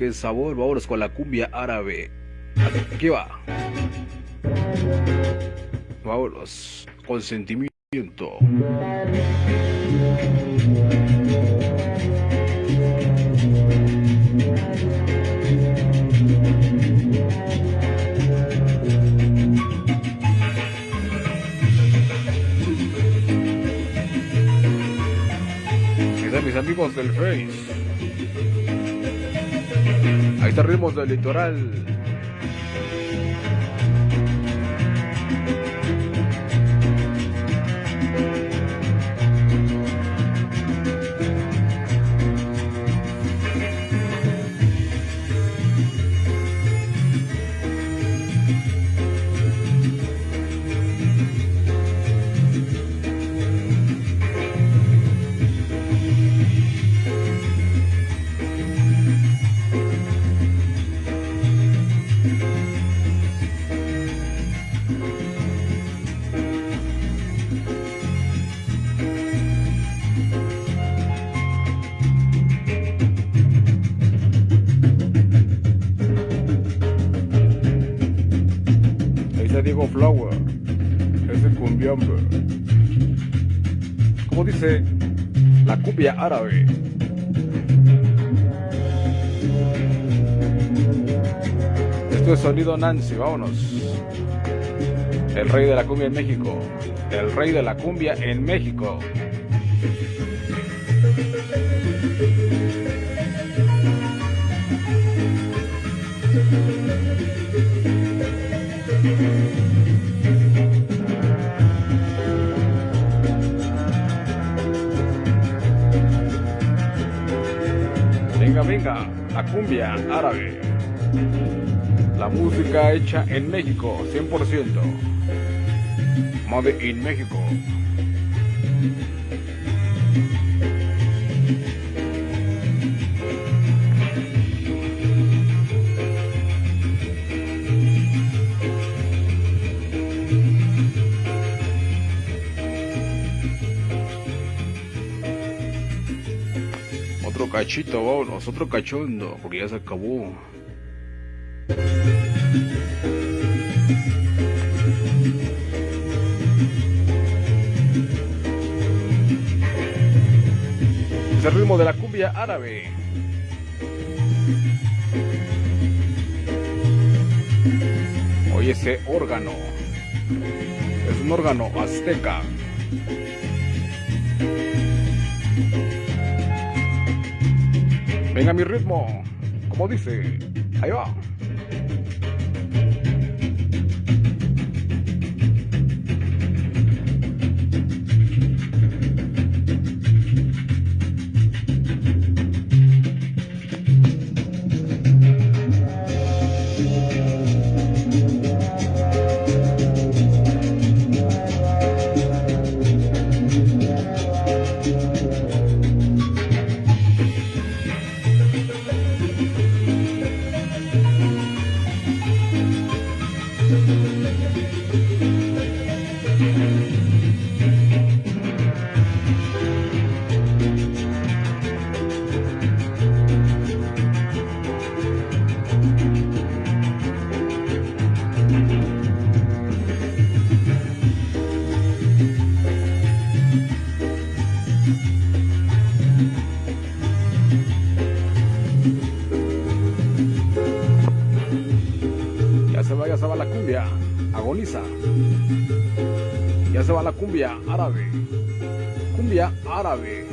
el sabor, vámonos con la cumbia árabe. Aquí va. Vámonos con sentimiento. mis amigos del Face. Ritmos del litoral. Diego Flower, ese cumbiambe. Como dice la cumbia árabe. Esto es sonido Nancy, vámonos. El rey de la cumbia en México. El rey de la cumbia en México. Venga, venga, la cumbia árabe. La música hecha en México, 100%. Made in México. Cachito, vámonos, otro cachondo, porque ya se acabó. Es el ritmo de la cumbia árabe. Oye ese órgano. Es un órgano azteca. Venga mi ritmo, como dice, ahí va. Se va, ya se va la cumbia, agoniza. Ya se va la cumbia árabe. Cumbia árabe.